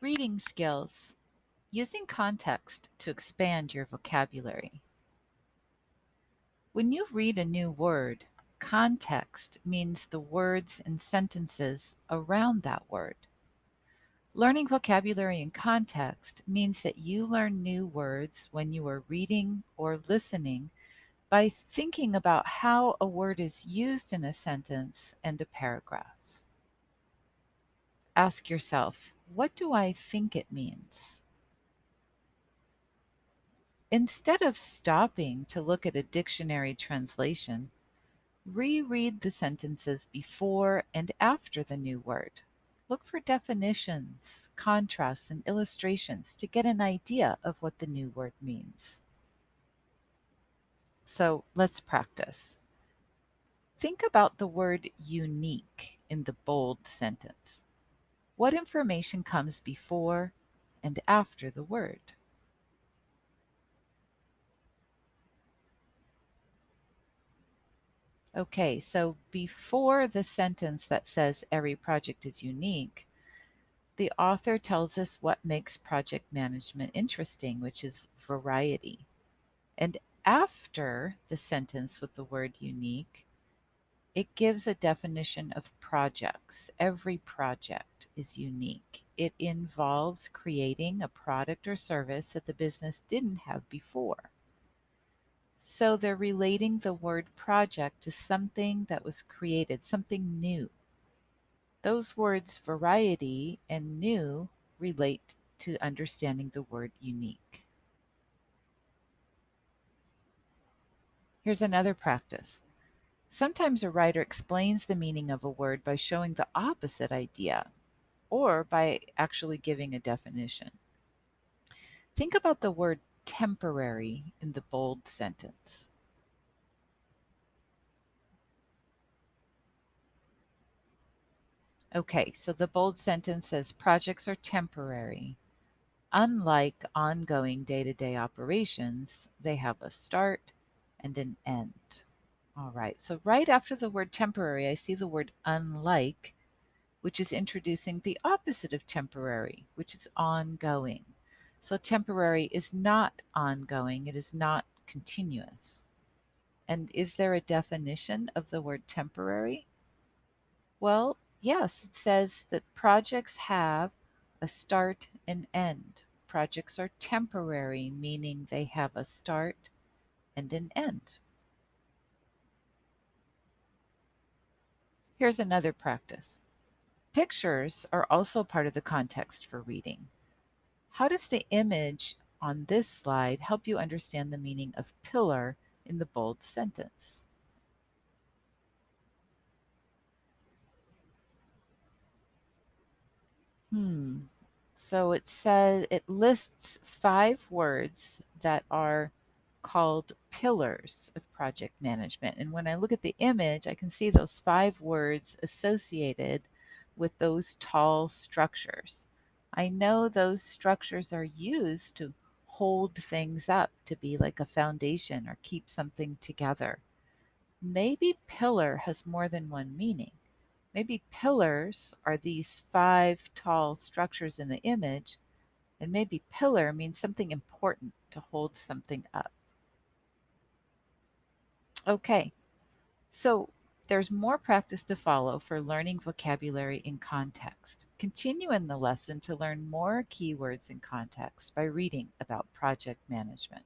Reading skills. Using context to expand your vocabulary. When you read a new word, context means the words and sentences around that word. Learning vocabulary in context means that you learn new words when you are reading or listening by thinking about how a word is used in a sentence and a paragraph. Ask yourself, what do I think it means? Instead of stopping to look at a dictionary translation, reread the sentences before and after the new word. Look for definitions, contrasts, and illustrations to get an idea of what the new word means. So let's practice. Think about the word unique in the bold sentence. What information comes before and after the word? Okay, so before the sentence that says every project is unique, the author tells us what makes project management interesting, which is variety. And after the sentence with the word unique, it gives a definition of projects. Every project is unique. It involves creating a product or service that the business didn't have before. So they're relating the word project to something that was created, something new. Those words variety and new relate to understanding the word unique. Here's another practice. Sometimes a writer explains the meaning of a word by showing the opposite idea or by actually giving a definition. Think about the word temporary in the bold sentence. Okay, so the bold sentence says projects are temporary. Unlike ongoing day to day operations, they have a start and an end. All right, so right after the word temporary, I see the word unlike, which is introducing the opposite of temporary, which is ongoing. So temporary is not ongoing, it is not continuous. And is there a definition of the word temporary? Well, yes, it says that projects have a start and end. Projects are temporary, meaning they have a start and an end. Here's another practice. Pictures are also part of the context for reading. How does the image on this slide help you understand the meaning of pillar in the bold sentence? Hmm. So it says it lists five words that are called pillars of project management. And when I look at the image, I can see those five words associated with those tall structures. I know those structures are used to hold things up, to be like a foundation or keep something together. Maybe pillar has more than one meaning. Maybe pillars are these five tall structures in the image, and maybe pillar means something important to hold something up. Okay, so there's more practice to follow for learning vocabulary in context. Continue in the lesson to learn more keywords in context by reading about project management.